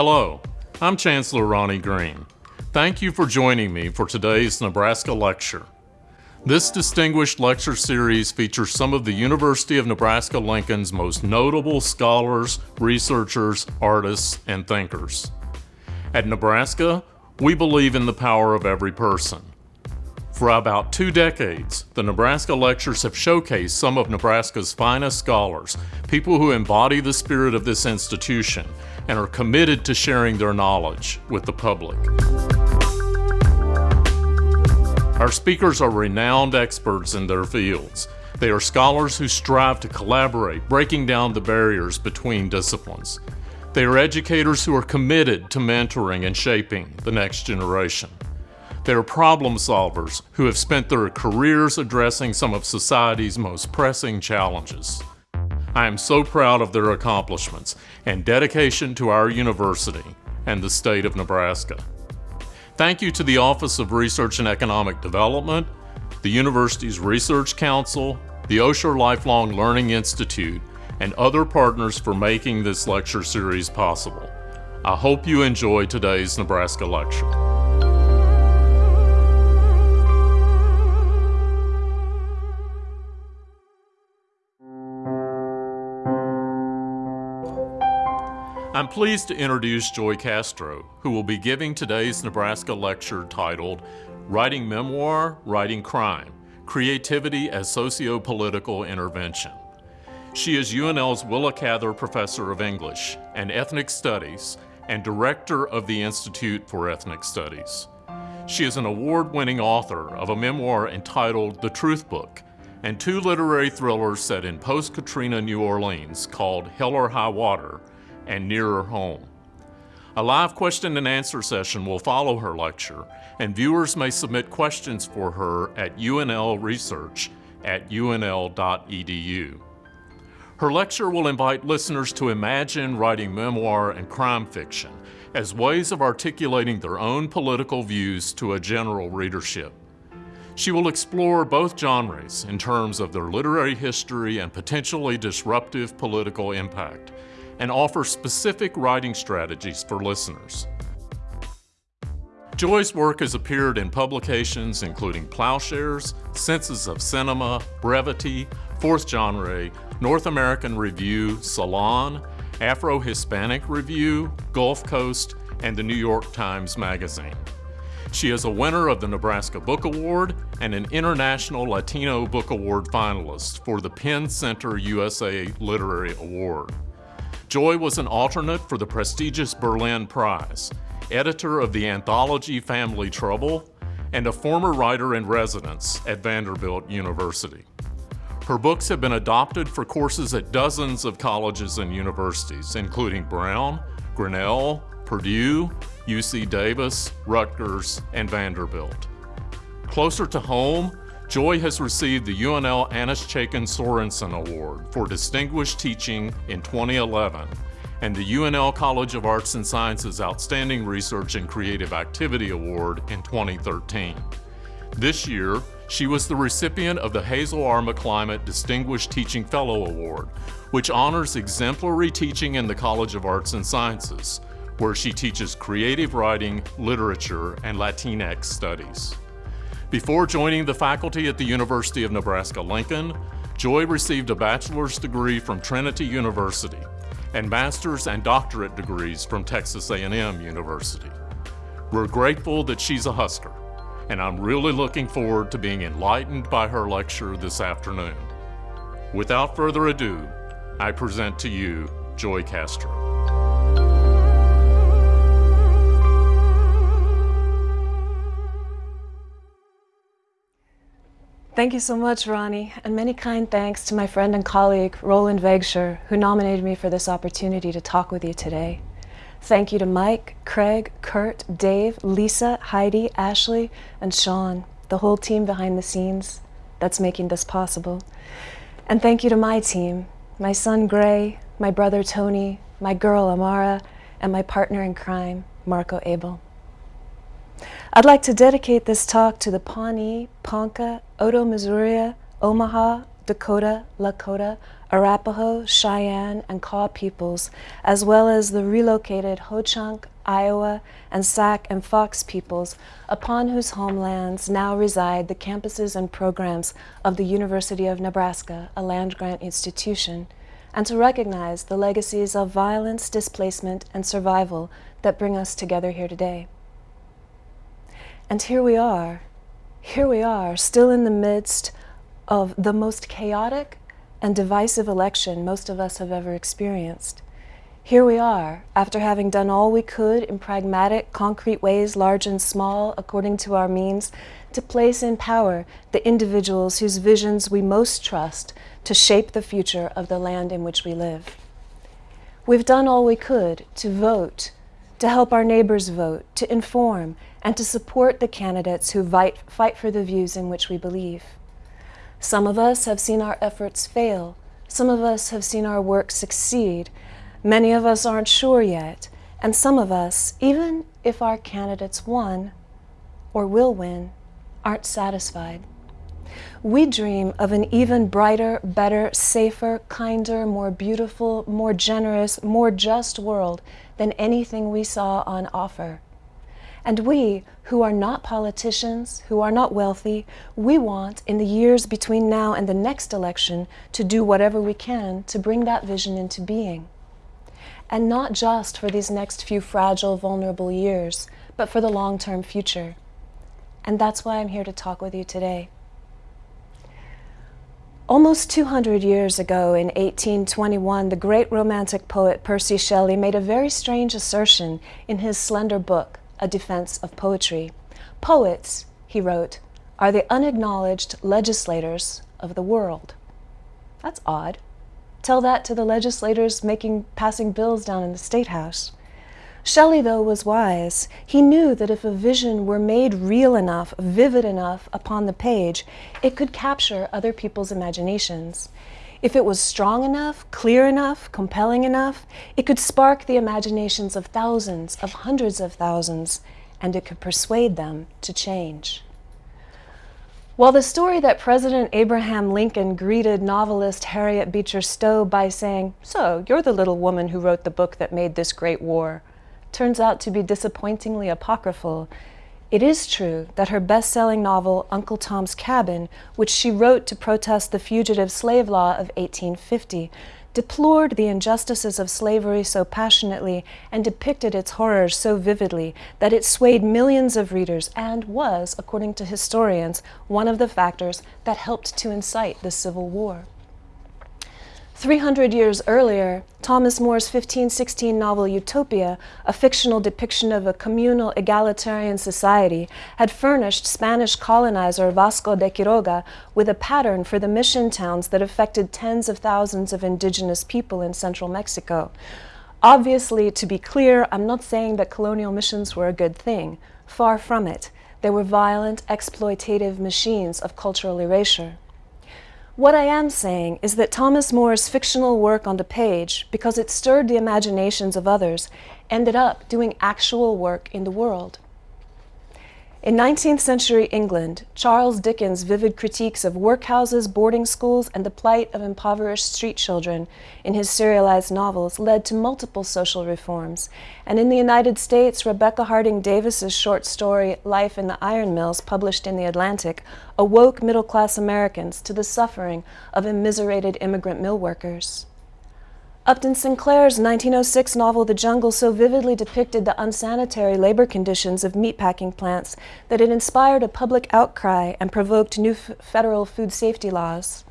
Hello, I'm Chancellor Ronnie Green. Thank you for joining me for today's Nebraska Lecture. This distinguished lecture series features some of the University of Nebraska-Lincoln's most notable scholars, researchers, artists, and thinkers. At Nebraska, we believe in the power of every person. For about two decades, the Nebraska Lectures have showcased some of Nebraska's finest scholars, people who embody the spirit of this institution and are committed to sharing their knowledge with the public. Our speakers are renowned experts in their fields. They are scholars who strive to collaborate, breaking down the barriers between disciplines. They are educators who are committed to mentoring and shaping the next generation. They are problem solvers who have spent their careers addressing some of society's most pressing challenges. I am so proud of their accomplishments and dedication to our university and the state of Nebraska. Thank you to the Office of Research and Economic Development, the university's Research Council, the Osher Lifelong Learning Institute, and other partners for making this lecture series possible. I hope you enjoy today's Nebraska lecture. I'm pleased to introduce Joy Castro, who will be giving today's Nebraska lecture titled Writing Memoir, Writing Crime, Creativity as Socio-Political Intervention. She is UNL's Willa Cather Professor of English and Ethnic Studies and Director of the Institute for Ethnic Studies. She is an award-winning author of a memoir entitled The Truth Book and two literary thrillers set in post-Katrina New Orleans called Hell or High Water and nearer home. A live question and answer session will follow her lecture, and viewers may submit questions for her at UNL Research at unl.edu. Her lecture will invite listeners to imagine writing memoir and crime fiction as ways of articulating their own political views to a general readership. She will explore both genres in terms of their literary history and potentially disruptive political impact, and offer specific writing strategies for listeners. Joy's work has appeared in publications including Ploughshares, Senses of Cinema, Brevity, Fourth Genre, North American Review, Salon, Afro-Hispanic Review, Gulf Coast, and the New York Times Magazine. She is a winner of the Nebraska Book Award and an International Latino Book Award finalist for the PEN Center USA Literary Award. Joy was an alternate for the prestigious Berlin Prize, editor of the anthology Family Trouble, and a former writer in residence at Vanderbilt University. Her books have been adopted for courses at dozens of colleges and universities, including Brown, Grinnell, Purdue, UC Davis, Rutgers, and Vanderbilt. Closer to home, Joy has received the UNL Annis Chaikin Sorensen Award for Distinguished Teaching in 2011 and the UNL College of Arts and Sciences Outstanding Research and Creative Activity Award in 2013. This year, she was the recipient of the Hazel R. McClymont Distinguished Teaching Fellow Award, which honors exemplary teaching in the College of Arts and Sciences, where she teaches creative writing, literature, and Latinx studies. Before joining the faculty at the University of Nebraska-Lincoln, Joy received a bachelor's degree from Trinity University and master's and doctorate degrees from Texas A&M University. We're grateful that she's a Husker, and I'm really looking forward to being enlightened by her lecture this afternoon. Without further ado, I present to you Joy Castro. Thank you so much, Ronnie, and many kind thanks to my friend and colleague, Roland Végső, who nominated me for this opportunity to talk with you today. Thank you to Mike, Craig, Kurt, Dave, Lisa, Heidi, Ashley, and Sean, the whole team behind the scenes that's making this possible. And thank you to my team, my son Gray, my brother Tony, my girl Amara, and my partner in crime, Marco Abel. I'd like to dedicate this talk to the Pawnee, Ponca, Otoe, Missouri, Omaha, Dakota, Lakota, Arapaho, Cheyenne, and Kaw peoples, as well as the relocated Ho-Chunk, Iowa, and Sac and Fox peoples, upon whose homelands now reside the campuses and programs of the University of Nebraska, a land-grant institution, and to recognize the legacies of violence, displacement, and survival that bring us together here today. And here we are, here we are, still in the midst of the most chaotic and divisive election most of us have ever experienced. Here we are, after having done all we could in pragmatic, concrete ways, large and small, according to our means, to place in power the individuals whose visions we most trust to shape the future of the land in which we live. We've done all we could to vote, to help our neighbors vote, to inform, and to support the candidates who fight, for the views in which we believe. Some of us have seen our efforts fail. Some of us have seen our work succeed. Many of us aren't sure yet. And some of us, even if our candidates won or will win, aren't satisfied. We dream of an even brighter, better, safer, kinder, more beautiful, more generous, more just world than anything we saw on offer. And we, who are not politicians, who are not wealthy, we want, in the years between now and the next election, to do whatever we can to bring that vision into being. And not just for these next few fragile, vulnerable years, but for the long-term future. And that's why I'm here to talk with you today. Almost 200 years ago, in 1821, the great Romantic poet Percy Shelley made a very strange assertion in his slender book, A Defense of Poetry. Poets, he wrote, are the unacknowledged legislators of the world. That's odd. Tell that to the legislators making passing bills down in the State House. Shelley, though, was wise. He knew that if a vision were made real enough, vivid enough upon the page, it could capture other people's imaginations. If it was strong enough, clear enough, compelling enough, it could spark the imaginations of thousands, of hundreds of thousands, and it could persuade them to change. While the story that President Abraham Lincoln greeted novelist Harriet Beecher Stowe by saying, so you're the little woman who wrote the book that made this great war, turns out to be disappointingly apocryphal, it is true that her best-selling novel, Uncle Tom's Cabin, which she wrote to protest the fugitive slave law of 1850, deplored the injustices of slavery so passionately and depicted its horrors so vividly that it swayed millions of readers and was, according to historians, one of the factors that helped to incite the Civil War. 300 years earlier, Thomas More's 1516 novel Utopia, a fictional depiction of a communal egalitarian society, had furnished Spanish colonizer Vasco de Quiroga with a pattern for the mission towns that affected tens of thousands of indigenous people in central Mexico. Obviously, to be clear, I'm not saying that colonial missions were a good thing. Far from it. They were violent, exploitative machines of cultural erasure. What I am saying is that Thomas More's fictional work on the page, because it stirred the imaginations of others, ended up doing actual work in the world. In 19th century England, Charles Dickens' vivid critiques of workhouses, boarding schools, and the plight of impoverished street children in his serialized novels led to multiple social reforms. And in the United States, Rebecca Harding Davis's short story, Life in the Iron Mills, published in The Atlantic, awoke middle-class Americans to the suffering of immiserated immigrant mill workers. Upton Sinclair's 1906 novel The Jungle so vividly depicted the unsanitary labor conditions of meatpacking plants that it inspired a public outcry and provoked new federal food safety laws.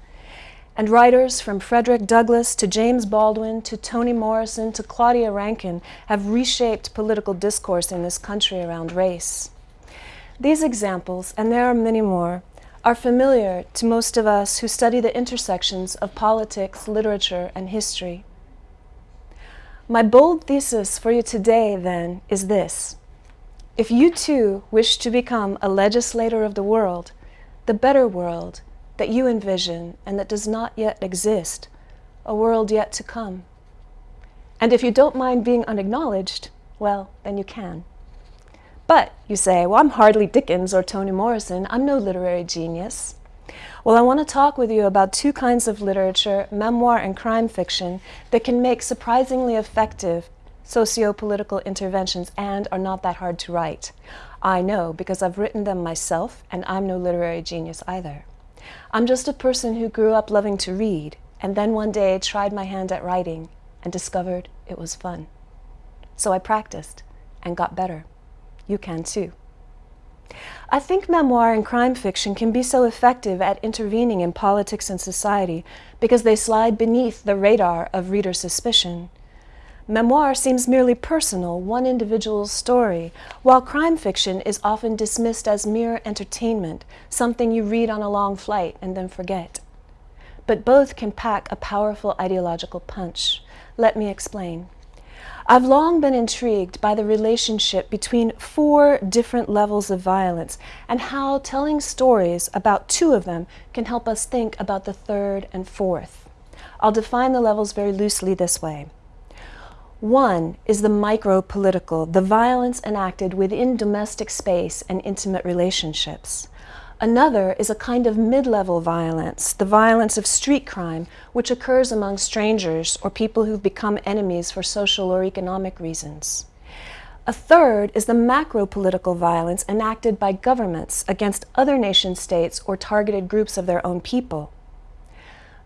And writers from Frederick Douglass to James Baldwin to Toni Morrison to Claudia Rankine have reshaped political discourse in this country around race. These examples, and there are many more, are familiar to most of us who study the intersections of politics, literature, and history. My bold thesis for you today, then, is this. If you too wish to become a legislator of the world, the better world that you envision and that does not yet exist, a world yet to come. And if you don't mind being unacknowledged, well, then you can. But, you say, well, I'm hardly Dickens or Toni Morrison. I'm no literary genius. Well, I want to talk with you about two kinds of literature, memoir and crime fiction, that can make surprisingly effective socio-political interventions and are not that hard to write. I know because I've written them myself and I'm no literary genius either. I'm just a person who grew up loving to read and then one day tried my hand at writing and discovered it was fun. So I practiced and got better. You can too. I think memoir and crime fiction can be so effective at intervening in politics and society because they slide beneath the radar of reader suspicion. Memoir seems merely personal, one individual's story, while crime fiction is often dismissed as mere entertainment, something you read on a long flight and then forget. But both can pack a powerful ideological punch. Let me explain. I've long been intrigued by the relationship between four different levels of violence and how telling stories about two of them can help us think about the third and fourth. I'll define the levels very loosely this way. One is the micro-political, the violence enacted within domestic space and intimate relationships. Another is a kind of mid-level violence, the violence of street crime, which occurs among strangers or people who've become enemies for social or economic reasons. A third is the macro-political violence enacted by governments against other nation states or targeted groups of their own people.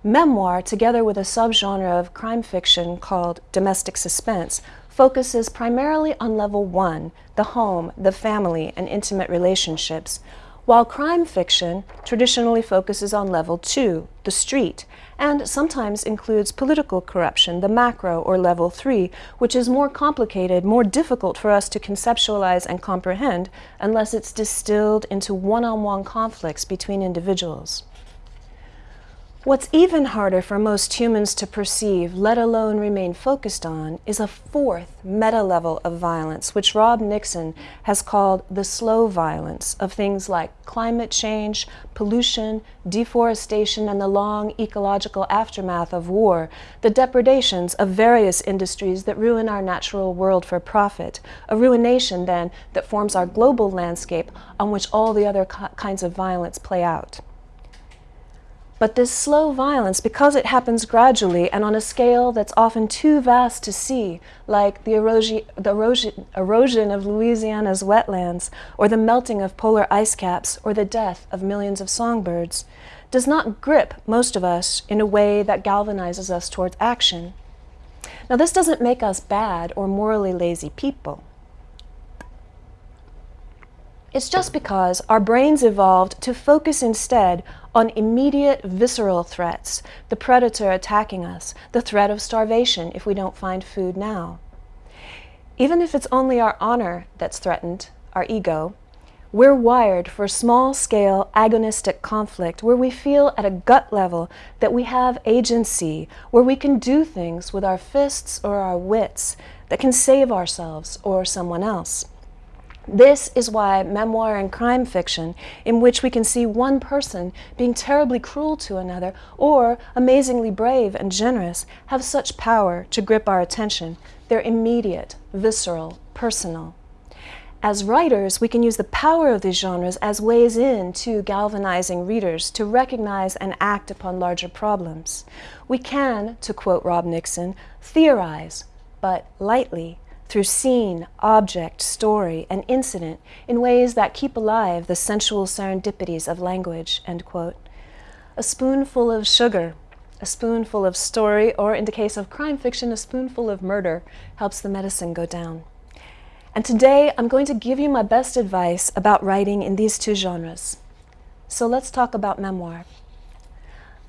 Memoir, together with a subgenre of crime fiction called domestic suspense, focuses primarily on level one, the home, the family, and intimate relationships, while crime fiction traditionally focuses on level two, the street, and sometimes includes political corruption, the macro or level three, which is more complicated, more difficult for us to conceptualize and comprehend unless it's distilled into one-on-one -on -one conflicts between individuals. What's even harder for most humans to perceive, let alone remain focused on, is a fourth meta-level of violence, which Rob Nixon has called the slow violence of things like climate change, pollution, deforestation, and the long ecological aftermath of war, the depredations of various industries that ruin our natural world for profit, a ruination, then, that forms our global landscape on which all the other kinds of violence play out. But this slow violence, because it happens gradually and on a scale that's often too vast to see, like the erosion, the erosion, erosion of Louisiana's wetlands, or the melting of polar ice caps, or the death of millions of songbirds, does not grip most of us in a way that galvanizes us towards action. Now this doesn't make us bad or morally lazy people. It's just because our brains evolved to focus instead on immediate visceral threats, the predator attacking us, the threat of starvation if we don't find food now. Even if it's only our honor that's threatened, our ego, we're wired for small-scale agonistic conflict where we feel at a gut level that we have agency, where we can do things with our fists or our wits that can save ourselves or someone else. This is why memoir and crime fiction, in which we can see one person being terribly cruel to another or amazingly brave and generous, have such power to grip our attention. They're immediate, visceral, personal. As writers, we can use the power of these genres as ways in to galvanizing readers to recognize and act upon larger problems. We can, to quote Rob Nixon, theorize, but lightly, through scene, object, story, and incident in ways that keep alive the sensual serendipities of language. A spoonful of sugar, a spoonful of story, or in the case of crime fiction, a spoonful of murder helps the medicine go down. And today I'm going to give you my best advice about writing in these two genres. So let's talk about memoir.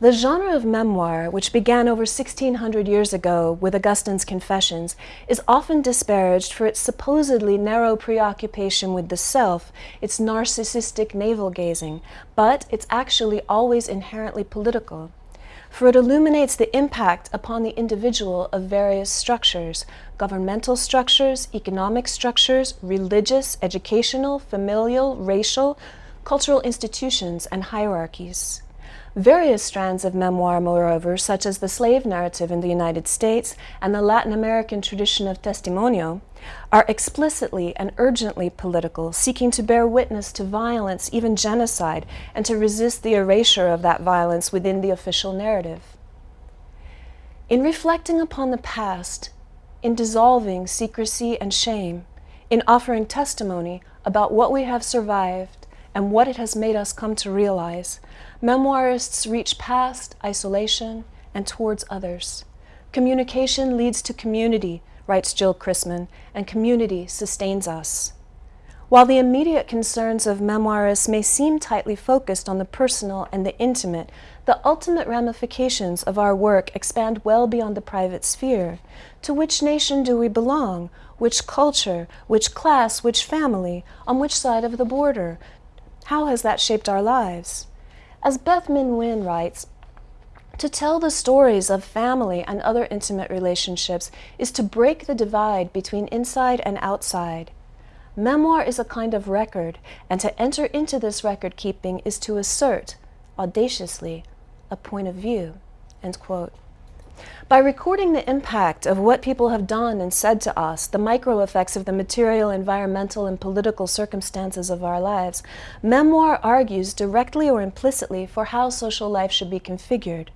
The genre of memoir, which began over 1600 years ago with Augustine's Confessions, is often disparaged for its supposedly narrow preoccupation with the self, its narcissistic navel-gazing, but it's actually always inherently political. For it illuminates the impact upon the individual of various structures, governmental structures, economic structures, religious, educational, familial, racial, cultural institutions, and hierarchies. Various strands of memoir, moreover, such as the slave narrative in the United States and the Latin American tradition of testimonio, are explicitly and urgently political, seeking to bear witness to violence, even genocide, and to resist the erasure of that violence within the official narrative. In reflecting upon the past, in dissolving secrecy and shame, in offering testimony about what we have survived and what it has made us come to realize, Memoirists reach past isolation and towards others. Communication leads to community, writes Jill Christman, and community sustains us. While the immediate concerns of memoirists may seem tightly focused on the personal and the intimate, the ultimate ramifications of our work expand well beyond the private sphere. To which nation do we belong? Which culture? Which class? Which family? On which side of the border? How has that shaped our lives? As Bich Minh Nguyen writes, to tell the stories of family and other intimate relationships is to break the divide between inside and outside. Memoir is a kind of record, and to enter into this record keeping is to assert, audaciously, a point of view. End quote. By recording the impact of what people have done and said to us, the micro effects of the material, environmental, and political circumstances of our lives, memoir argues directly or implicitly for how social life should be configured,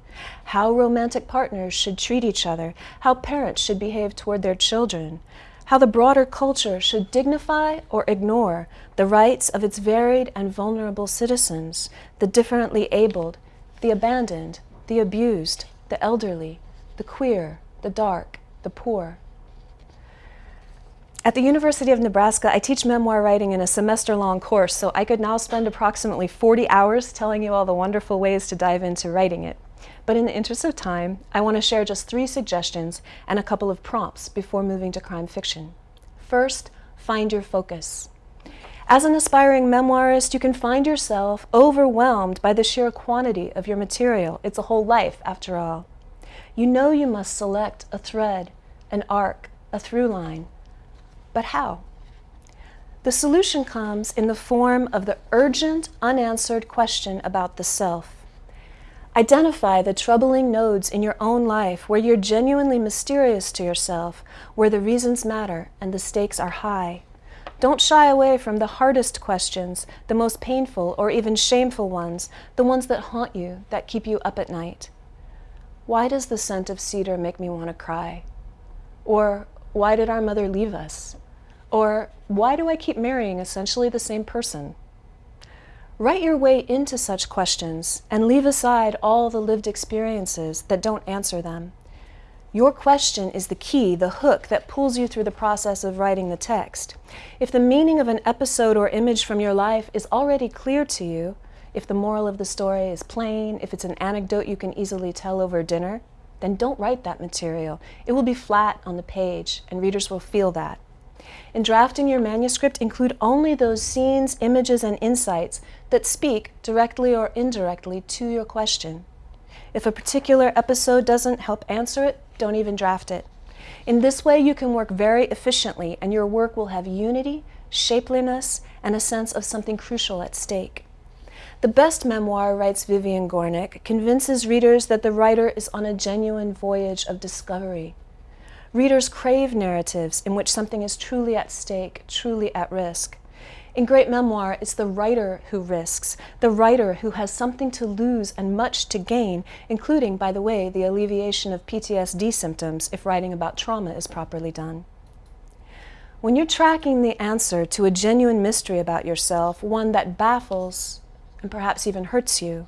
how romantic partners should treat each other, how parents should behave toward their children, how the broader culture should dignify or ignore the rights of its varied and vulnerable citizens, the differently abled, the abandoned, the abused, the elderly, the queer, the dark, the poor. At the University of Nebraska, I teach memoir writing in a semester-long course, so I could now spend approximately 40 hours telling you all the wonderful ways to dive into writing it. But in the interest of time, I want to share just three suggestions and a couple of prompts before moving to crime fiction. First, find your focus. As an aspiring memoirist, you can find yourself overwhelmed by the sheer quantity of your material. It's a whole life, after all you know you must select a thread, an arc, a through line. But how? The solution comes in the form of the urgent, unanswered question about the self. Identify the troubling nodes in your own life where you're genuinely mysterious to yourself, where the reasons matter and the stakes are high. Don't shy away from the hardest questions, the most painful or even shameful ones, the ones that haunt you, that keep you up at night. Why does the scent of cedar make me want to cry? Or why did our mother leave us? Or why do I keep marrying essentially the same person? Write your way into such questions and leave aside all the lived experiences that don't answer them. Your question is the key, the hook that pulls you through the process of writing the text. If the meaning of an episode or image from your life is already clear to you, if the moral of the story is plain, if it's an anecdote you can easily tell over dinner, then don't write that material. It will be flat on the page, and readers will feel that. In drafting your manuscript, include only those scenes, images, and insights that speak directly or indirectly to your question. If a particular episode doesn't help answer it, don't even draft it. In this way, you can work very efficiently, and your work will have unity, shapeliness, and a sense of something crucial at stake. The best memoir, writes Vivian Gornick, convinces readers that the writer is on a genuine voyage of discovery. Readers crave narratives in which something is truly at stake, truly at risk. In great memoir, it's the writer who risks, the writer who has something to lose and much to gain, including, by the way, the alleviation of PTSD symptoms if writing about trauma is properly done. When you're tracking the answer to a genuine mystery about yourself, one that baffles and perhaps even hurts you,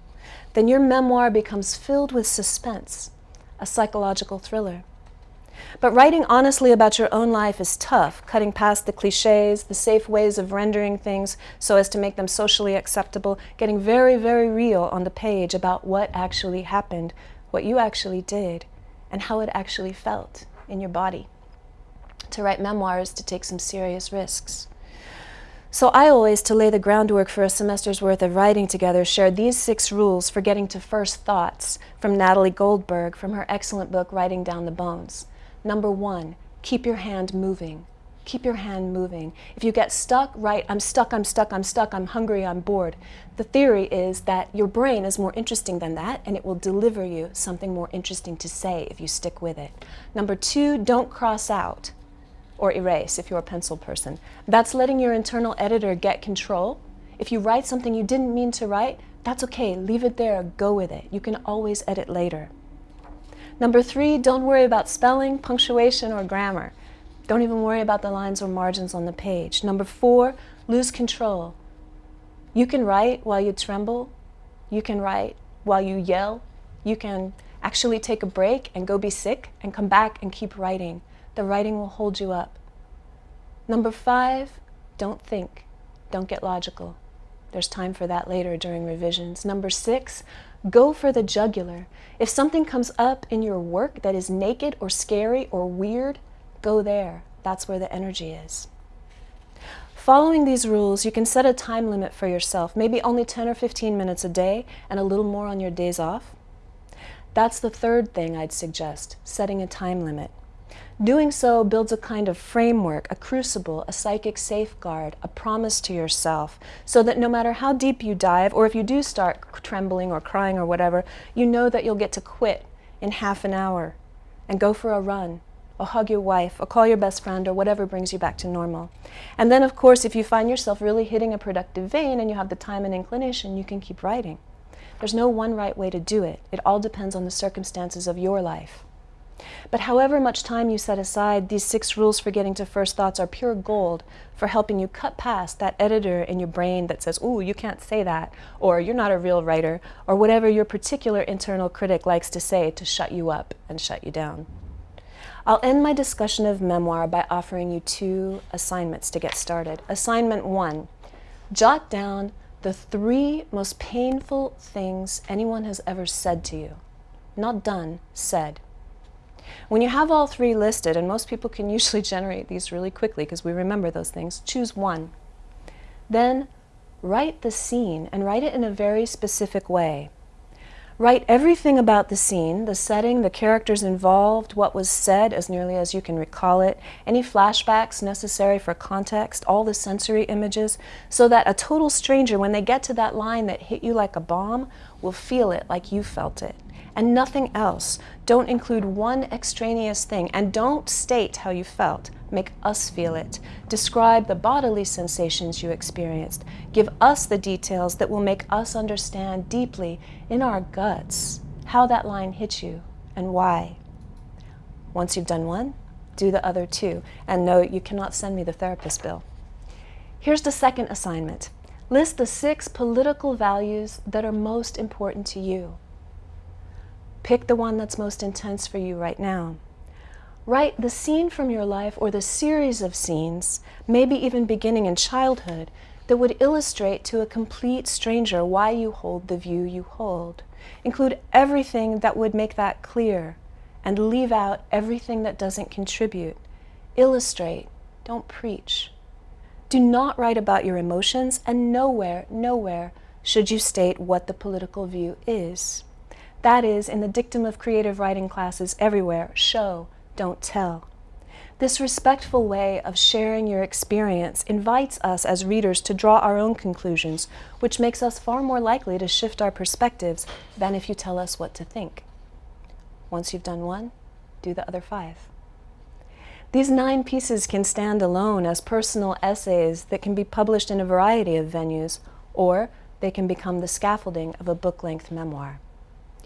then your memoir becomes filled with suspense, a psychological thriller. But writing honestly about your own life is tough, cutting past the cliches, the safe ways of rendering things so as to make them socially acceptable, getting very, very real on the page about what actually happened, what you actually did, and how it actually felt in your body. To write memoirs to take some serious risks. So I always, to lay the groundwork for a semester's worth of writing together, shared these six rules for getting to first thoughts from Natalie Goldberg from her excellent book, Writing Down the Bones. Number one, keep your hand moving. keep your hand moving. If you get stuck, write, I'm stuck, I'm stuck, I'm stuck, I'm hungry, I'm bored. The theory is that your brain is more interesting than that and it will deliver you something more interesting to say if you stick with it. Number two, don't cross out or erase if you're a pencil person. That's letting your internal editor get control. If you write something you didn't mean to write, that's okay, leave it there, go with it. You can always edit later. Number three, don't worry about spelling, punctuation, or grammar. Don't even worry about the lines or margins on the page. Number four, lose control. You can write while you tremble. You can write while you yell. You can actually take a break and go be sick and come back and keep writing. The writing will hold you up. Number five, don't think. Don't get logical. There's time for that later during revisions. Number six, go for the jugular. If something comes up in your work that is naked or scary or weird, Go there. That's where the energy is. Following these rules, you can set a time limit for yourself, maybe only 10 or 15 minutes a day and a little more on your days off. That's the third thing I'd suggest, setting a time limit. Doing so builds a kind of framework, a crucible, a psychic safeguard, a promise to yourself, so that no matter how deep you dive, or if you do start trembling or crying or whatever, you know that you'll get to quit in half an hour and go for a run or hug your wife, or call your best friend, or whatever brings you back to normal. And then, of course, if you find yourself really hitting a productive vein and you have the time and inclination, you can keep writing. There's no one right way to do it. It all depends on the circumstances of your life. But however much time you set aside, these six rules for getting to first thoughts are pure gold for helping you cut past that editor in your brain that says, ooh, you can't say that, or you're not a real writer, or whatever your particular internal critic likes to say to shut you up and shut you down. I'll end my discussion of memoir by offering you two assignments to get started. Assignment one, jot down the three most painful things anyone has ever said to you. Not done, said. When you have all three listed, and most people can usually generate these really quickly because we remember those things, choose one. Then write the scene and write it in a very specific way. Write everything about the scene, the setting, the characters involved, what was said as nearly as you can recall it, any flashbacks necessary for context, all the sensory images, so that a total stranger, when they get to that line that hit you like a bomb, will feel it like you felt it and nothing else. Don't include one extraneous thing and don't state how you felt. Make us feel it. Describe the bodily sensations you experienced. Give us the details that will make us understand deeply in our guts how that line hit you and why. Once you've done one, do the other two. And no, you cannot send me the therapist bill. Here's the second assignment. List the six political values that are most important to you. Pick the one that's most intense for you right now. Write the scene from your life or the series of scenes, maybe even beginning in childhood, that would illustrate to a complete stranger why you hold the view you hold. Include everything that would make that clear and leave out everything that doesn't contribute. Illustrate, don't preach. Do not write about your emotions and nowhere, nowhere should you state what the political view is. That is, in the dictum of creative writing classes everywhere, show, don't tell. This respectful way of sharing your experience invites us as readers to draw our own conclusions, which makes us far more likely to shift our perspectives than if you tell us what to think. Once you've done one, do the other five. These nine pieces can stand alone as personal essays that can be published in a variety of venues, or they can become the scaffolding of a book-length memoir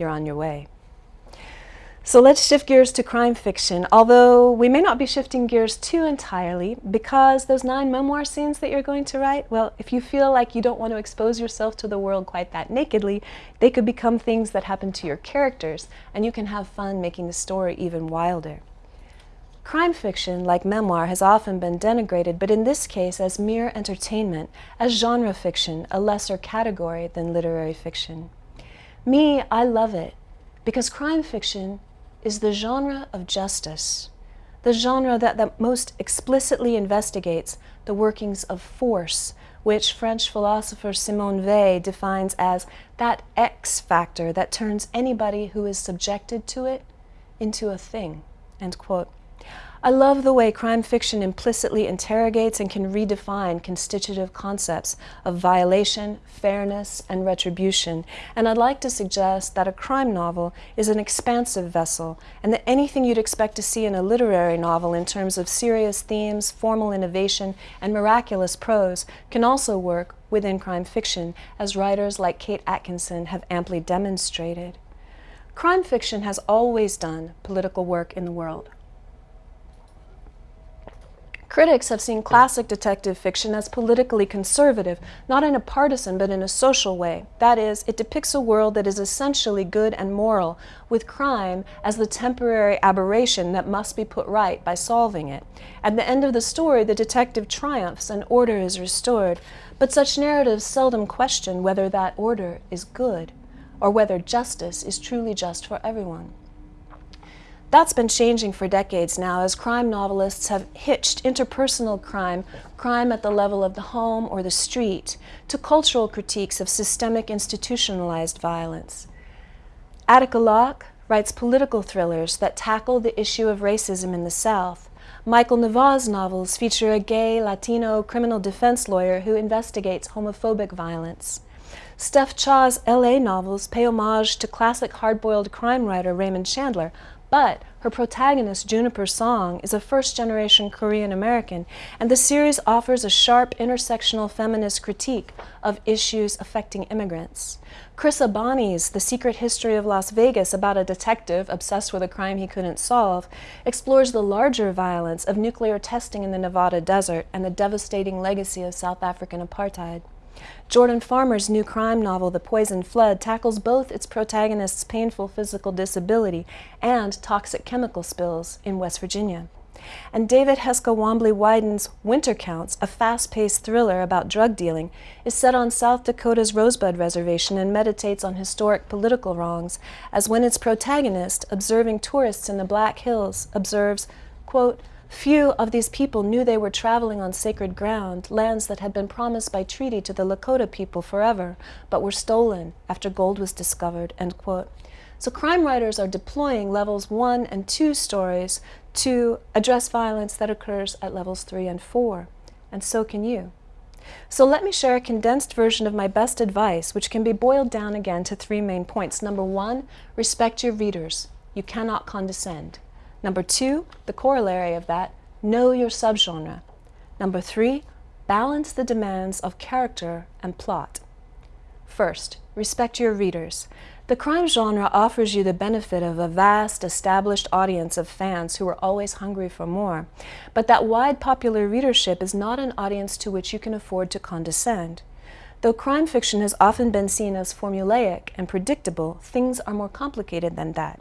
you're on your way. So let's shift gears to crime fiction, although we may not be shifting gears too entirely because those nine memoir scenes that you're going to write, well, if you feel like you don't want to expose yourself to the world quite that nakedly, they could become things that happen to your characters and you can have fun making the story even wilder. Crime fiction, like memoir, has often been denigrated, but in this case as mere entertainment, as genre fiction, a lesser category than literary fiction. Me, I love it because crime fiction is the genre of justice, the genre that, that most explicitly investigates the workings of force, which French philosopher Simone Weil defines as that X factor that turns anybody who is subjected to it into a thing, end quote. I love the way crime fiction implicitly interrogates and can redefine constitutive concepts of violation, fairness, and retribution, and I'd like to suggest that a crime novel is an expansive vessel, and that anything you'd expect to see in a literary novel in terms of serious themes, formal innovation, and miraculous prose can also work within crime fiction, as writers like Kate Atkinson have amply demonstrated. Crime fiction has always done political work in the world. Critics have seen classic detective fiction as politically conservative, not in a partisan but in a social way. That is, it depicts a world that is essentially good and moral, with crime as the temporary aberration that must be put right by solving it. At the end of the story, the detective triumphs and order is restored, but such narratives seldom question whether that order is good or whether justice is truly just for everyone. That's been changing for decades now as crime novelists have hitched interpersonal crime, crime at the level of the home or the street, to cultural critiques of systemic institutionalized violence. Attica Locke writes political thrillers that tackle the issue of racism in the South. Michael Nava's novels feature a gay Latino criminal defense lawyer who investigates homophobic violence. Steph Cha's LA novels pay homage to classic hard-boiled crime writer Raymond Chandler, but her protagonist, Juniper Song, is a first-generation Korean American, and the series offers a sharp intersectional feminist critique of issues affecting immigrants. Chris Abani's The Secret History of Las Vegas about a detective obsessed with a crime he couldn't solve explores the larger violence of nuclear testing in the Nevada desert and the devastating legacy of South African apartheid. Jordan Farmer's new crime novel, The Poison Flood, tackles both its protagonist's painful physical disability and toxic chemical spills in West Virginia. And David Heska Wanbli Weiden's Winter Counts, a fast-paced thriller about drug dealing, is set on South Dakota's Rosebud Reservation and meditates on historic political wrongs, as when its protagonist, observing tourists in the Black Hills, observes, quote, Few of these people knew they were traveling on sacred ground, lands that had been promised by treaty to the Lakota people forever, but were stolen after gold was discovered, end quote. So crime writers are deploying levels one and two stories to address violence that occurs at levels three and four, and so can you. So let me share a condensed version of my best advice, which can be boiled down again to three main points. Number one, respect your readers. You cannot condescend. Number two, the corollary of that, know your subgenre. Number three, balance the demands of character and plot. First, respect your readers. The crime genre offers you the benefit of a vast, established audience of fans who are always hungry for more. But that wide popular readership is not an audience to which you can afford to condescend. Though crime fiction has often been seen as formulaic and predictable, things are more complicated than that.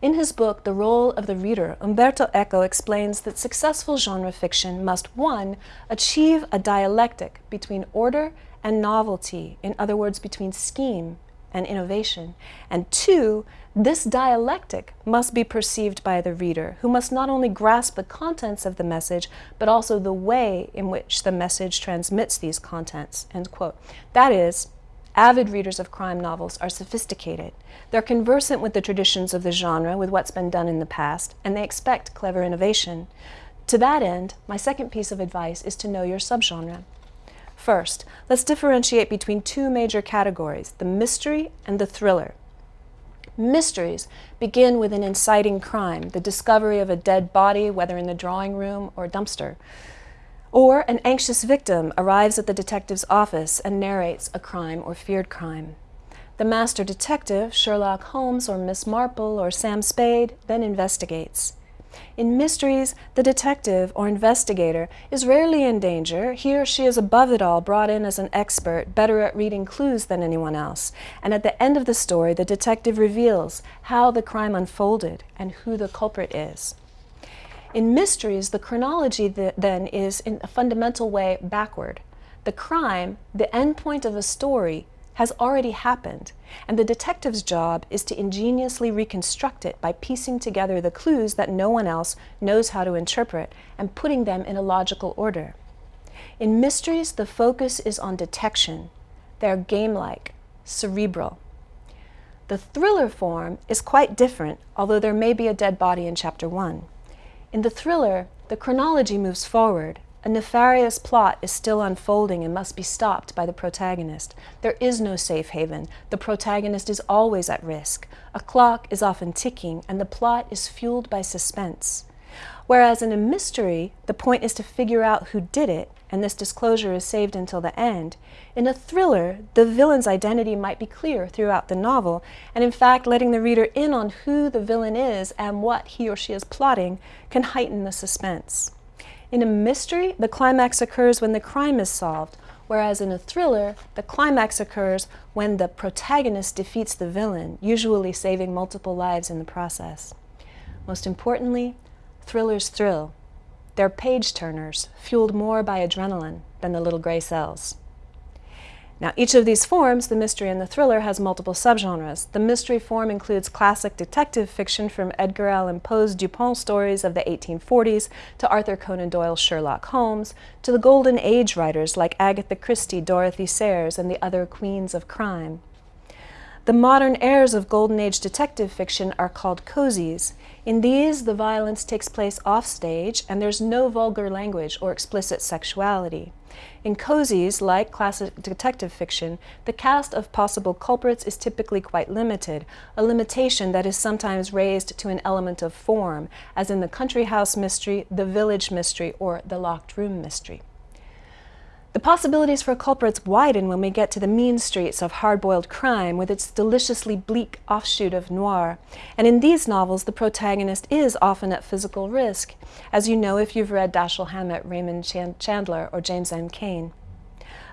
In his book, The Role of the Reader, Umberto Eco explains that successful genre fiction must, one, achieve a dialectic between order and novelty, in other words, between scheme and innovation, and two, this dialectic must be perceived by the reader, who must not only grasp the contents of the message, but also the way in which the message transmits these contents, end quote. That is, Avid readers of crime novels are sophisticated. They're conversant with the traditions of the genre, with what's been done in the past, and they expect clever innovation. To that end, my second piece of advice is to know your subgenre. First, let's differentiate between two major categories, the mystery and the thriller. Mysteries begin with an inciting crime, the discovery of a dead body, whether in the drawing room or dumpster. Or an anxious victim arrives at the detective's office and narrates a crime or feared crime. The master detective, Sherlock Holmes or Miss Marple or Sam Spade, then investigates. In mysteries, the detective or investigator is rarely in danger. He or she is above it all brought in as an expert, better at reading clues than anyone else. And at the end of the story, the detective reveals how the crime unfolded and who the culprit is. In mysteries, the chronology th then is in a fundamental way backward. The crime, the end point of a story, has already happened, and the detective's job is to ingeniously reconstruct it by piecing together the clues that no one else knows how to interpret and putting them in a logical order. In mysteries, the focus is on detection. They're game-like, cerebral. The thriller form is quite different, although there may be a dead body in chapter one. In the thriller, the chronology moves forward. A nefarious plot is still unfolding and must be stopped by the protagonist. There is no safe haven. The protagonist is always at risk. A clock is often ticking, and the plot is fueled by suspense. Whereas in a mystery, the point is to figure out who did it, and this disclosure is saved until the end. In a thriller, the villain's identity might be clear throughout the novel, and in fact, letting the reader in on who the villain is and what he or she is plotting can heighten the suspense. In a mystery, the climax occurs when the crime is solved, whereas in a thriller, the climax occurs when the protagonist defeats the villain, usually saving multiple lives in the process. Most importantly, Thrillers thrill. They're page turners, fueled more by adrenaline than the little gray cells. Now, each of these forms, the mystery and the thriller, has multiple subgenres. The mystery form includes classic detective fiction from Edgar Allan Poe's Dupin stories of the 1840s to Arthur Conan Doyle's Sherlock Holmes to the Golden Age writers like Agatha Christie, Dorothy Sayers, and the other queens of crime. The modern heirs of Golden Age detective fiction are called cozies. In these, the violence takes place offstage and there's no vulgar language or explicit sexuality. In cozies, like classic detective fiction, the cast of possible culprits is typically quite limited, a limitation that is sometimes raised to an element of form, as in the country house mystery, the village mystery, or the locked room mystery. The possibilities for culprits widen when we get to the mean streets of hard-boiled crime with its deliciously bleak offshoot of noir. And in these novels, the protagonist is often at physical risk, as you know if you've read Dashiell Hammett, Raymond Chandler, or James M. Cain.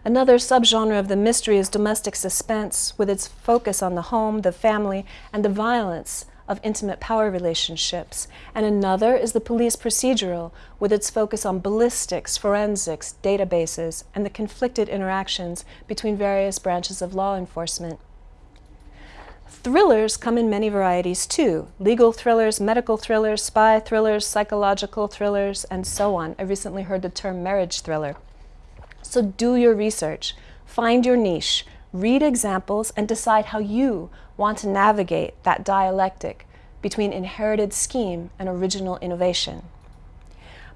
Another subgenre of the mystery is domestic suspense, with its focus on the home, the family, and the violence of intimate power relationships, and another is the police procedural, with its focus on ballistics, forensics, databases, and the conflicted interactions between various branches of law enforcement. Thrillers come in many varieties too. Legal thrillers, medical thrillers, spy thrillers, psychological thrillers, and so on. I recently heard the term marriage thriller. So do your research, find your niche, read examples, and decide how you want to navigate that dialectic between inherited scheme and original innovation.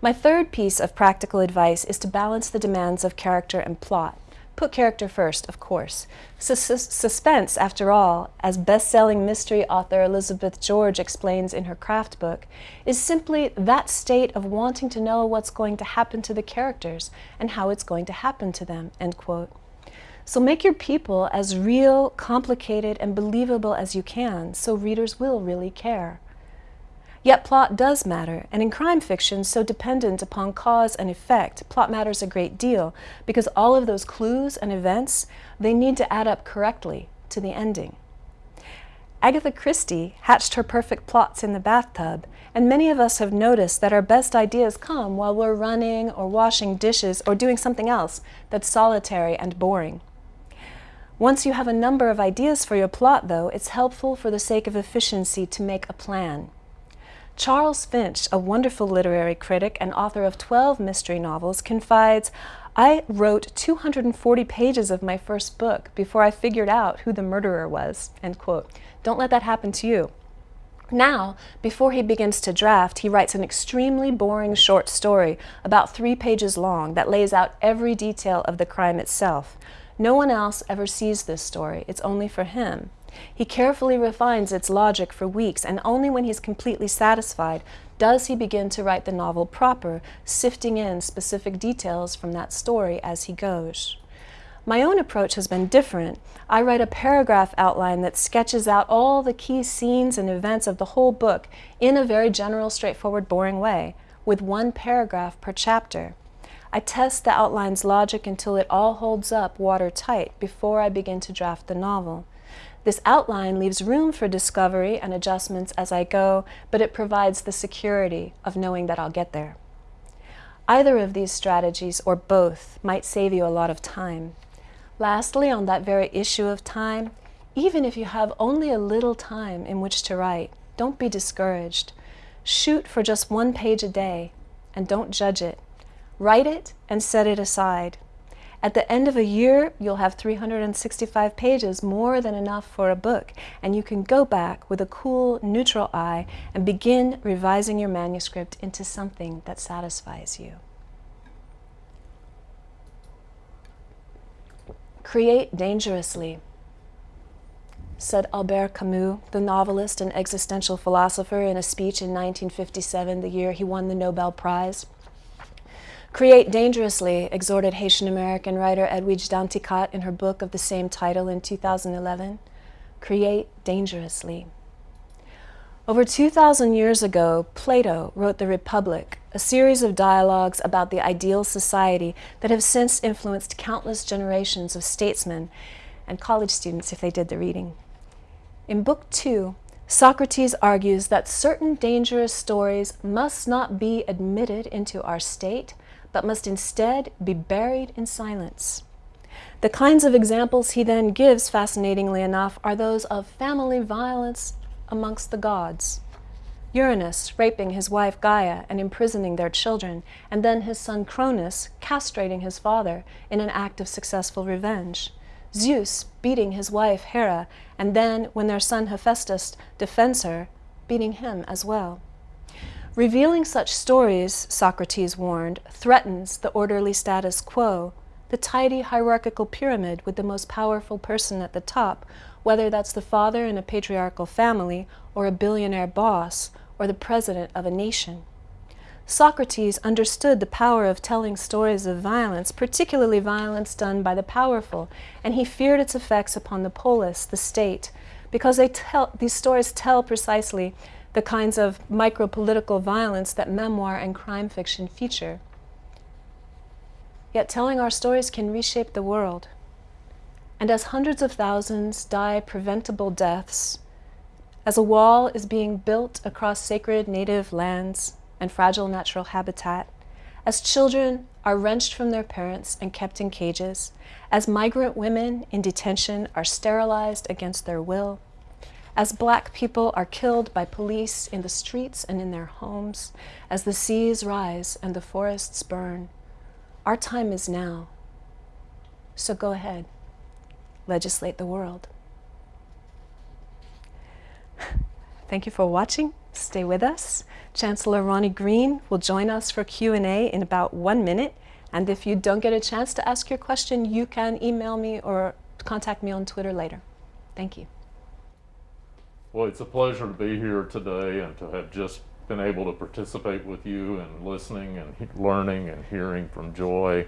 My third piece of practical advice is to balance the demands of character and plot. Put character first, of course. Sus suspense, after all, as best-selling mystery author Elizabeth George explains in her craft book, is simply that state of wanting to know what's going to happen to the characters and how it's going to happen to them, end quote. So make your people as real, complicated, and believable as you can so readers will really care. Yet plot does matter, and in crime fiction, so dependent upon cause and effect, plot matters a great deal because all of those clues and events, they need to add up correctly to the ending. Agatha Christie hatched her perfect plots in the bathtub, and many of us have noticed that our best ideas come while we're running or washing dishes or doing something else that's solitary and boring. Once you have a number of ideas for your plot, though, it's helpful for the sake of efficiency to make a plan. Charles Finch, a wonderful literary critic and author of 12 mystery novels, confides, I wrote 240 pages of my first book before I figured out who the murderer was, end quote. Don't let that happen to you. Now, before he begins to draft, he writes an extremely boring short story, about three pages long, that lays out every detail of the crime itself. No one else ever sees this story. It's only for him. He carefully refines its logic for weeks, and only when he's completely satisfied does he begin to write the novel proper, sifting in specific details from that story as he goes. My own approach has been different. I write a paragraph outline that sketches out all the key scenes and events of the whole book in a very general, straightforward, boring way, with one paragraph per chapter. I test the outline's logic until it all holds up watertight before I begin to draft the novel. This outline leaves room for discovery and adjustments as I go, but it provides the security of knowing that I'll get there. Either of these strategies, or both, might save you a lot of time. Lastly, on that very issue of time, even if you have only a little time in which to write, don't be discouraged. Shoot for just one page a day, and don't judge it. Write it and set it aside. At the end of a year, you'll have 365 pages, more than enough for a book, and you can go back with a cool, neutral eye and begin revising your manuscript into something that satisfies you. Create dangerously, said Albert Camus, the novelist and existential philosopher, in a speech in 1957, the year he won the Nobel Prize. Create dangerously, exhorted Haitian American writer Edwidge Danticat in her book of the same title in 2011. Create dangerously. Over 2,000 years ago, Plato wrote The Republic, a series of dialogues about the ideal society that have since influenced countless generations of statesmen and college students if they did the reading. In Book Two, Socrates argues that certain dangerous stories must not be admitted into our state, but must instead be buried in silence. The kinds of examples he then gives, fascinatingly enough, are those of family violence amongst the gods. Uranus raping his wife Gaia and imprisoning their children, and then his son Cronus castrating his father in an act of successful revenge. Zeus beating his wife Hera, and then, when their son Hephaestus defends her, beating him as well. Revealing such stories, Socrates warned, threatens the orderly status quo, the tidy hierarchical pyramid with the most powerful person at the top, whether that's the father in a patriarchal family, or a billionaire boss, or the president of a nation. Socrates understood the power of telling stories of violence, particularly violence done by the powerful, and he feared its effects upon the polis, the state, because they tell, these stories tell precisely the kinds of micro-political violence that memoir and crime fiction feature. Yet telling our stories can reshape the world. And as hundreds of thousands die preventable deaths, as a wall is being built across sacred native lands and fragile natural habitat, as children are wrenched from their parents and kept in cages, as migrant women in detention are sterilized against their will, as black people are killed by police in the streets and in their homes, as the seas rise and the forests burn, our time is now. So go ahead, legislate the world. Thank you for watching. Stay with us. Chancellor Ronnie Green will join us for Q&A in about one minute. And if you don't get a chance to ask your question, you can email me or contact me on Twitter later. Thank you. Well, it's a pleasure to be here today and to have just been able to participate with you and listening and learning and hearing from Joy.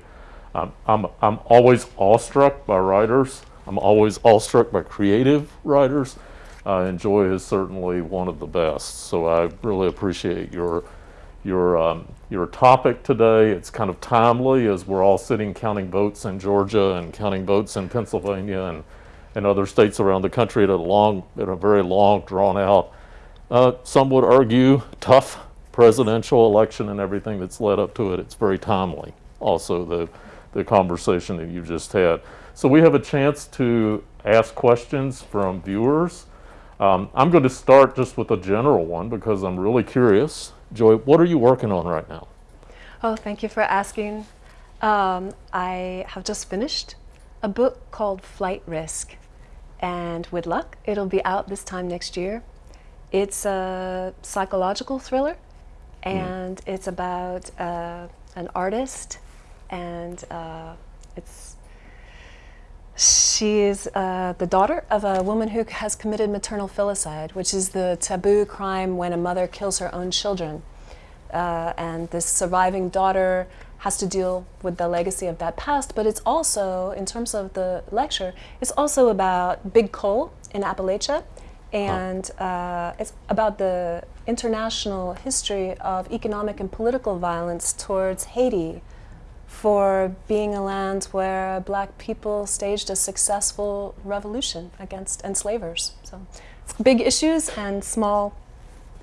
Um, I'm, I'm always awestruck by writers. I'm always awestruck by creative writers. Uh, and Joy is certainly one of the best. So I really appreciate your your um, your topic today. It's kind of timely as we're all sitting counting votes in Georgia and counting votes in Pennsylvania and and other states around the country at a long, at a very long, drawn out, uh, some would argue tough presidential election and everything that's led up to it. It's very timely. Also, the the conversation that you just had. So we have a chance to ask questions from viewers. Um, I'm going to start just with a general one because I'm really curious. Joy, what are you working on right now? Oh, thank you for asking. Um, I have just finished a book called Flight Risk and with luck, it'll be out this time next year. It's a psychological thriller, hmm. and mm. it's about uh, an artist, and uh, it's she is uh, the daughter of a woman who has committed maternal filicide, which is the taboo crime when a mother kills her own children. Uh, and this surviving daughter has to deal with the legacy of that past, but it's also, in terms of the lecture, it's also about big coal in Appalachia, and uh, it's about the international history of economic and political violence towards Haiti for being a land where black people staged a successful revolution against enslavers. So it's big issues and small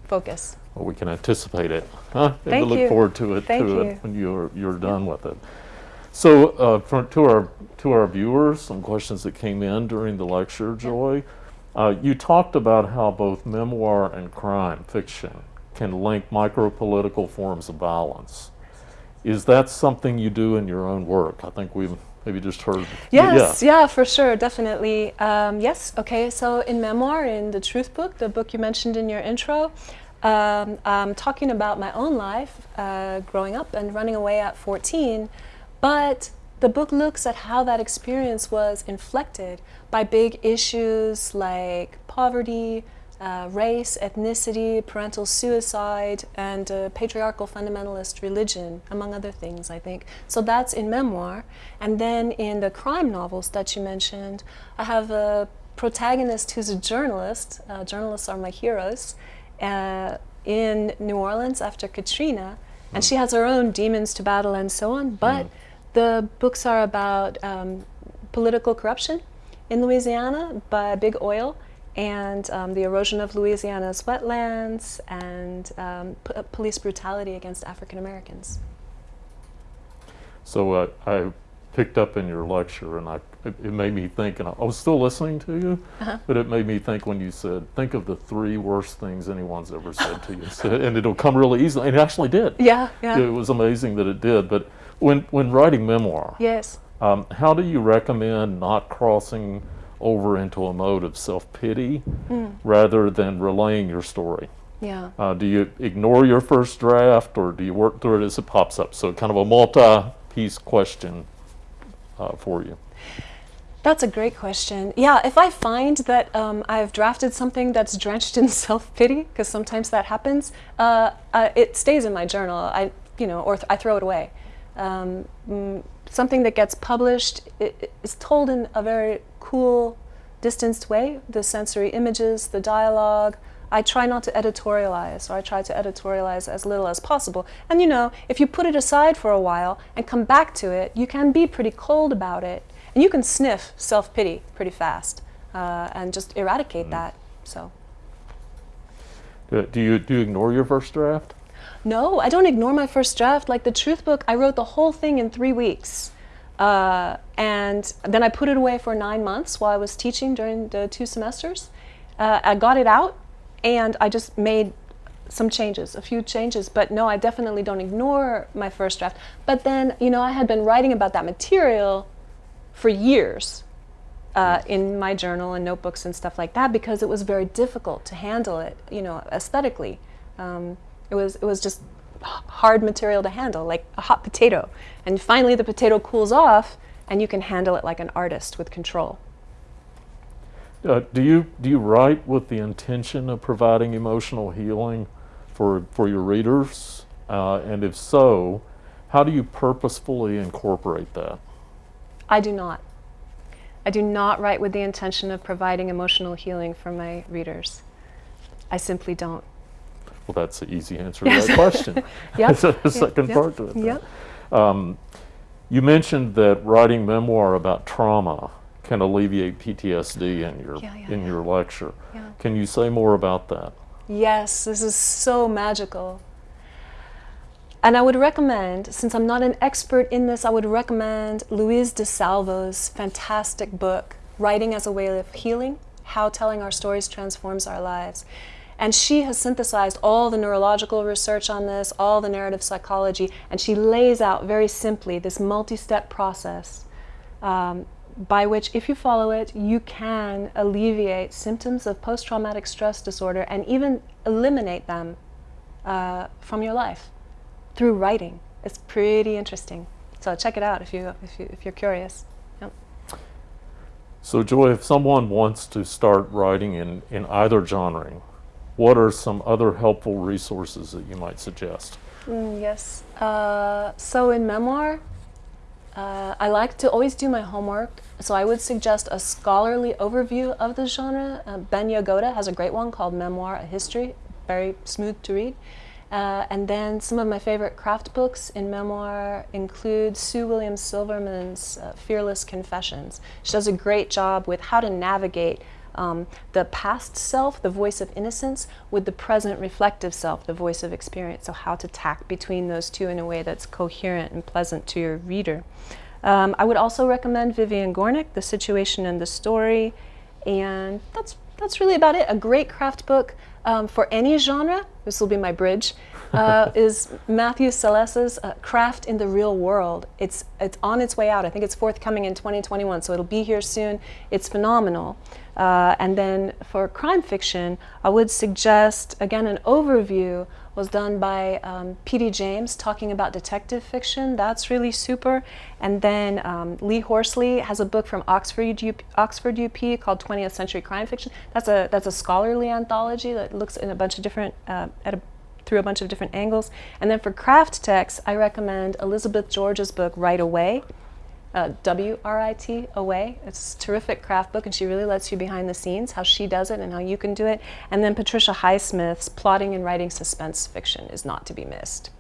focus. Well, we can anticipate it. Huh? Thank we look you. forward to it, Thank to you. it when you're you're done with it. So, uh, for, to our to our viewers, some questions that came in during the lecture, Joy. Uh, you talked about how both memoir and crime fiction can link micro-political forms of violence. Is that something you do in your own work? I think we've maybe just heard. Yes, yeah, yeah for sure, definitely. Um, yes, okay, so in memoir, in the Truth Book, the book you mentioned in your intro, um, I'm talking about my own life uh, growing up and running away at 14, but the book looks at how that experience was inflected by big issues like poverty, uh, race, ethnicity, parental suicide, and uh, patriarchal fundamentalist religion, among other things, I think. So that's in memoir. And then in the crime novels that you mentioned, I have a protagonist who's a journalist. Uh, journalists are my heroes. Uh, in New Orleans after Katrina, and she has her own demons to battle and so on. But mm. the books are about um, political corruption in Louisiana by big oil and um, the erosion of Louisiana's wetlands and um, police brutality against African Americans. So uh, I picked up in your lecture and I, it, it made me think, and I, I was still listening to you, uh -huh. but it made me think when you said, think of the three worst things anyone's ever said to you. and it'll come really easily, and it actually did. Yeah, yeah. It was amazing that it did. But when, when writing memoir, yes. Um, how do you recommend not crossing over into a mode of self-pity mm. rather than relaying your story. Yeah. Uh, do you ignore your first draft or do you work through it as it pops up? So kind of a multi-piece question uh, for you. That's a great question. Yeah, if I find that um, I've drafted something that's drenched in self-pity, because sometimes that happens, uh, uh, it stays in my journal. I, you know, or th I throw it away. Um, mm, something that gets published is told in a very cool, distanced way, the sensory images, the dialogue. I try not to editorialize, or I try to editorialize as little as possible. And you know, if you put it aside for a while and come back to it, you can be pretty cold about it. And you can sniff self-pity pretty fast uh, and just eradicate mm. that, so. Do you, do you ignore your first draft? No, I don't ignore my first draft. Like the Truth Book, I wrote the whole thing in three weeks. Uh, and then I put it away for nine months while I was teaching during the two semesters. Uh, I got it out and I just made some changes, a few changes, but no, I definitely don't ignore my first draft. But then, you know, I had been writing about that material for years uh, in my journal and notebooks and stuff like that because it was very difficult to handle it, you know, aesthetically. Um, it was, it was just hard material to handle, like a hot potato. And finally the potato cools off and you can handle it like an artist with control. Uh, do you do you write with the intention of providing emotional healing for for your readers? Uh, and if so, how do you purposefully incorporate that? I do not. I do not write with the intention of providing emotional healing for my readers. I simply don't. Well, that's the easy answer to that question. yep. the second yep. part to it. Yep. Um, you mentioned that writing memoir about trauma can alleviate PTSD in your yeah, yeah, in yeah. your lecture. Can you say more about that? Yes, this is so magical. And I would recommend, since I'm not an expert in this, I would recommend Louise DeSalvo's fantastic book, Writing as a Way of Healing, How Telling Our Stories Transforms Our Lives. And she has synthesized all the neurological research on this, all the narrative psychology, and she lays out very simply this multi-step process um, by which, if you follow it, you can alleviate symptoms of post-traumatic stress disorder and even eliminate them uh, from your life through writing. It's pretty interesting. So check it out if, you, if, you, if you're curious. Yep. So Joy, if someone wants to start writing in, in either genre, what are some other helpful resources that you might suggest? Mm, yes. Uh, so in memoir, uh, I like to always do my homework. So I would suggest a scholarly overview of the genre. Uh, ben Yagoda has a great one called Memoir, A History, very smooth to read. Uh, and then some of my favorite craft books in memoir include Sue Williams Silverman's uh, Fearless Confessions. She does a great job with how to navigate um, the past self, the voice of innocence, with the present reflective self, the voice of experience. So how to tack between those two in a way that's coherent and pleasant to your reader. Um, I would also recommend Vivian Gornick, The Situation and the Story, and that's, that's really about it. A great craft book um, for any genre. This will be my bridge. uh, is Matthew Salesses uh, Craft in the Real World. It's, it's on its way out. I think it's forthcoming in 2021, so it'll be here soon. It's phenomenal. Uh, and then for crime fiction, I would suggest, again, an overview was done by um, P.D. James talking about detective fiction. That's really super. And then um, Lee Horsley has a book from Oxford UP, Oxford UP called 20th Century Crime Fiction. That's a, that's a scholarly anthology that looks in a bunch of different, uh, at a through a bunch of different angles. And then for craft text, I recommend Elizabeth George's book, Write Away, uh, W-R-I-T, Away. It's a terrific craft book, and she really lets you behind the scenes, how she does it and how you can do it. And then Patricia Highsmith's Plotting and Writing Suspense Fiction is not to be missed.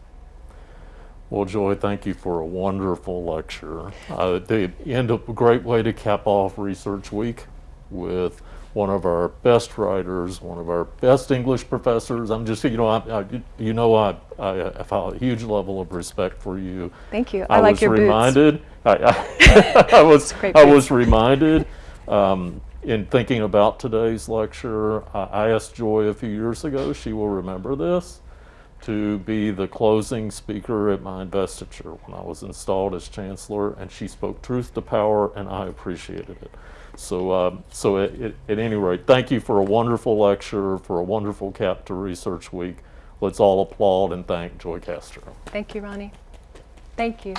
Well, Joy, thank you for a wonderful lecture. Uh, they end up a great way to cap off Research Week with one of our best writers, one of our best English professors. I'm just, you know, I, I, you know, I, I have a huge level of respect for you. Thank you. I, like was your boots. I, I, I was, I was reminded um, in thinking about today's lecture. I I asked Joy a few years ago. She will remember this to be the closing speaker at my investiture when I was installed as chancellor, and she spoke truth to power, and I appreciated it. So, um, so at any rate, thank you for a wonderful lecture, for a wonderful cap to Research Week. Let's all applaud and thank Joy Castro. Thank you, Ronnie. Thank you.